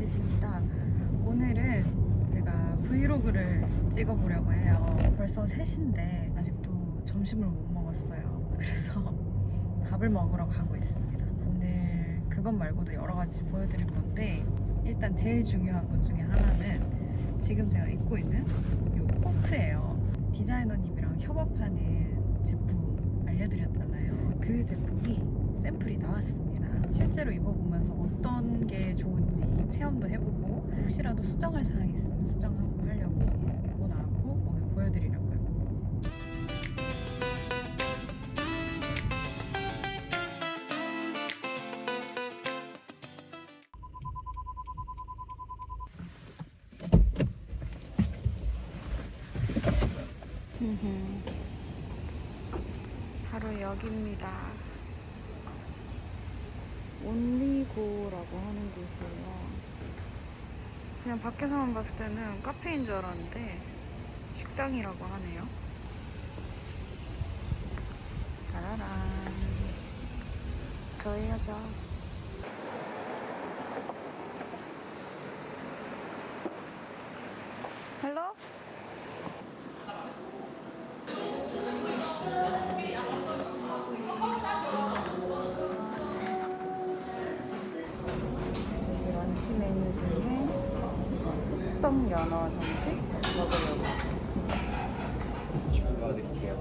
이지십니다. 오늘은 제가 브이로그를 찍어보려고 해요. 벌써 3시인데 아직도 점심을 못 먹었어요. 그래서 밥을 먹으러 가고 있습니다. 오늘 그것 말고도 여러 가지 보여드릴 건데 일단 제일 중요한 것 중에 하나는 지금 제가 입고 있는 이 코트예요. 디자이너님이랑 협업하는 제품 알려드렸잖아요. 그 제품이 샘플이 나왔습니다. 실제로 입어보면서 어떤 게 좋은지 체험도 해보고 혹시라도 수정할 사항이 있으면 수정하고 하려고 보고 나왔고 오늘 보여드리려고요. 바로 여기입니다. 온리고라고 하는 곳이에요. 그냥 밖에서만 봤을 때는 카페인 줄 알았는데 식당이라고 하네요. 따라란. 저희 여자. 숙성 연어 정식 먹으려고.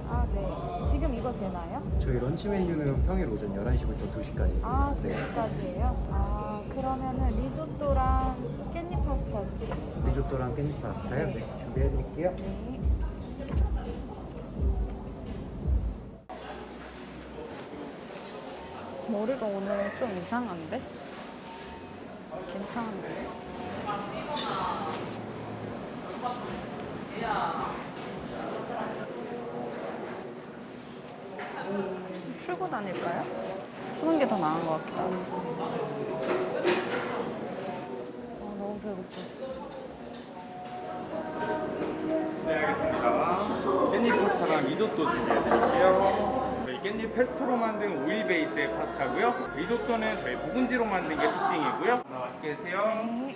아, 네. 지금 이거 되나요? 저희 런치 메뉴는 평일 오전 11시부터 2시까지. 아, 지금까지예요? 아, 그러면은 리조또랑 깻잎 파스타 주세요. 리조또랑 깻잎 파스타요? 네, 준비해드릴게요. 네. 머리가 오늘 좀 이상한데? 괜찮은데? 풀고 다닐까요? 푸는 게 더 나은 것 같기도 하고. 아, 너무 배고파. 네, 알겠습니다. 깻잎 파스타랑 리조또 준비해드릴게요. 깻잎 페스토로 만든 오일 베이스의 파스타고요. 리조또는 저희 묵은지로 만든 게 특징이고요. 하나 맛있게 드세요. 네.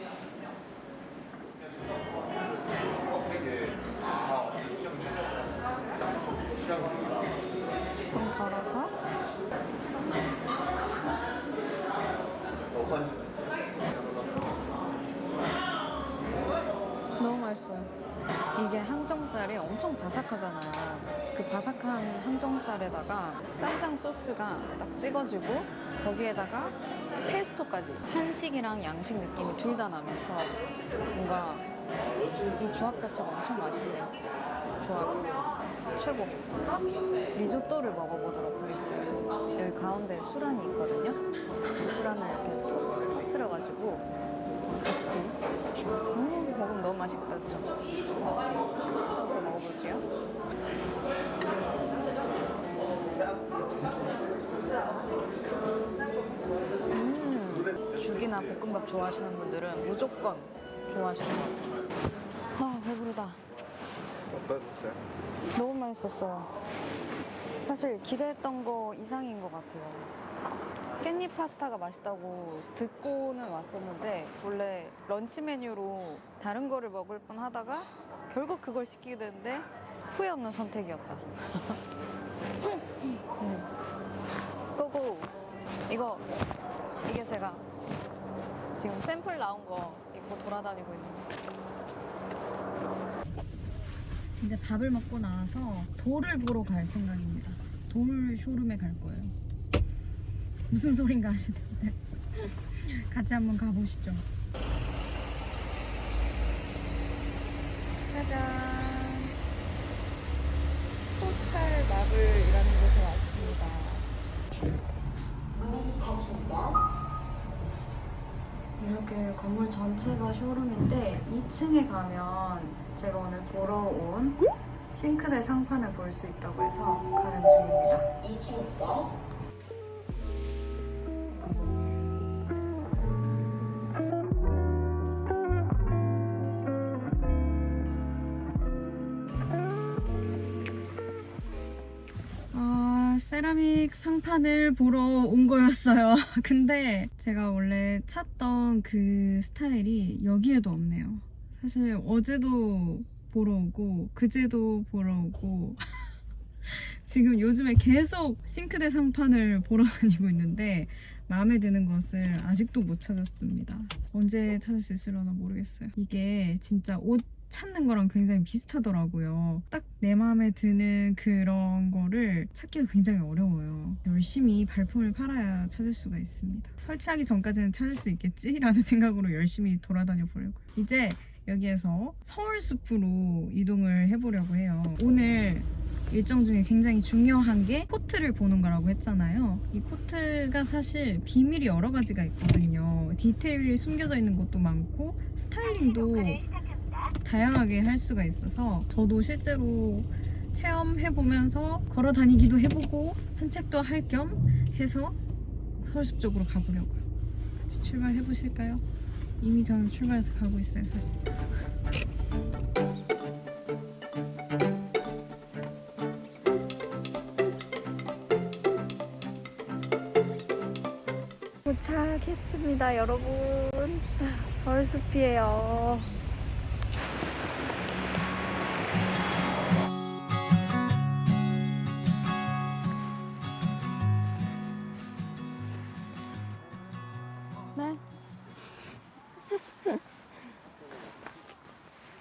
조금 덜어서 너무 맛있어요. 이게 항정살이 엄청 바삭하잖아요. 그 바삭한 항정살에다가 쌈장 소스가 딱 찍어지고 거기에다가 페스토까지 한식이랑 양식 느낌이 둘 다 나면서 뭔가 이 조합 자체가 엄청 맛있네요. 조합 최고. 리조또를 먹어보도록 하겠어요. 여기 가운데 수란이 있거든요. 그 수란을 이렇게 톡 터트려가지고 같이 음, 먹으면 너무 맛있겠다, 그죠? 뜯어서 먹어볼게요. 음, 죽이나 볶음밥 좋아하시는 분들은 무조건 좋아하시는 것 같아요. 아, 배부르다. 어떠셨어요? 너무 맛있었어요. 사실 기대했던 거 이상인 것 같아요. 깻잎 파스타가 맛있다고 듣고는 왔었는데 원래 런치 메뉴로 다른 거를 먹을 뻔 하다가 결국 그걸 시키게 됐는데 후회 없는 선택이었다. 음. 고고 이거 이게 제가 지금 샘플 나온 거 입고 돌아다니고 있는데 이제 밥을 먹고 나와서 돌을 보러 갈 생각입니다. 돌 쇼룸에 갈 거예요. 무슨 소린가 하시는데 같이 한번 가보시죠. 짜잔. 포탈 마블이라는 곳에 왔습니다. 이렇게 건물 전체가 쇼룸인데 2층에 가면 제가 오늘 보러 온 싱크대 상판을 볼 수 있다고 해서 가는 중입니다. 아, 세라믹 상판을 보러 온 거였어요. 근데 제가 원래 찾던 그 스타일이 여기에도 없네요. 사실 어제도 보러 오고 그제도 보러 오고 지금 요즘에 계속 싱크대 상판을 보러 다니고 있는데 마음에 드는 것을 아직도 못 찾았습니다. 언제 찾을 수 있으려나 모르겠어요. 이게 진짜 옷 찾는 거랑 굉장히 비슷하더라고요. 딱 내 마음에 드는 그런 거를 찾기가 굉장히 어려워요. 열심히 발품을 팔아야 찾을 수가 있습니다. 설치하기 전까지는 찾을 수 있겠지라는 생각으로 열심히 돌아다녀 보려고요. 이제 여기에서 서울숲으로 이동을 해보려고 해요. 오늘 일정 중에 굉장히 중요한 게 코트를 보는 거라고 했잖아요. 이 코트가 사실 비밀이 여러 가지가 있거든요. 디테일이 숨겨져 있는 것도 많고 스타일링도 다양하게 할 수가 있어서 저도 실제로 체험해보면서 걸어 다니기도 해보고 산책도 할 겸 해서 서울숲 쪽으로 가보려고요. 같이 출발해보실까요? 이미 저는 출발해서 가고 있어요, 사실. 도착했습니다, 여러분. 서울숲이에요. 네.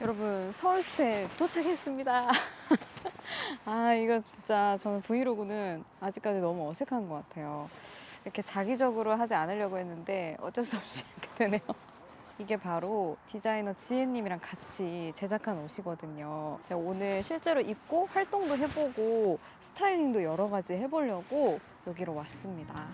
여러분 서울숲에 도착했습니다. 아 이거 진짜 저는 브이로그는 아직까지 너무 어색한 것 같아요. 이렇게 자기적으로 하지 않으려고 했는데 어쩔 수 없이 이렇게 되네요. 이게 바로 디자이너 지혜님이랑 같이 제작한 옷이거든요. 제가 오늘 실제로 입고 활동도 해보고 스타일링도 여러 가지 해보려고 여기로 왔습니다.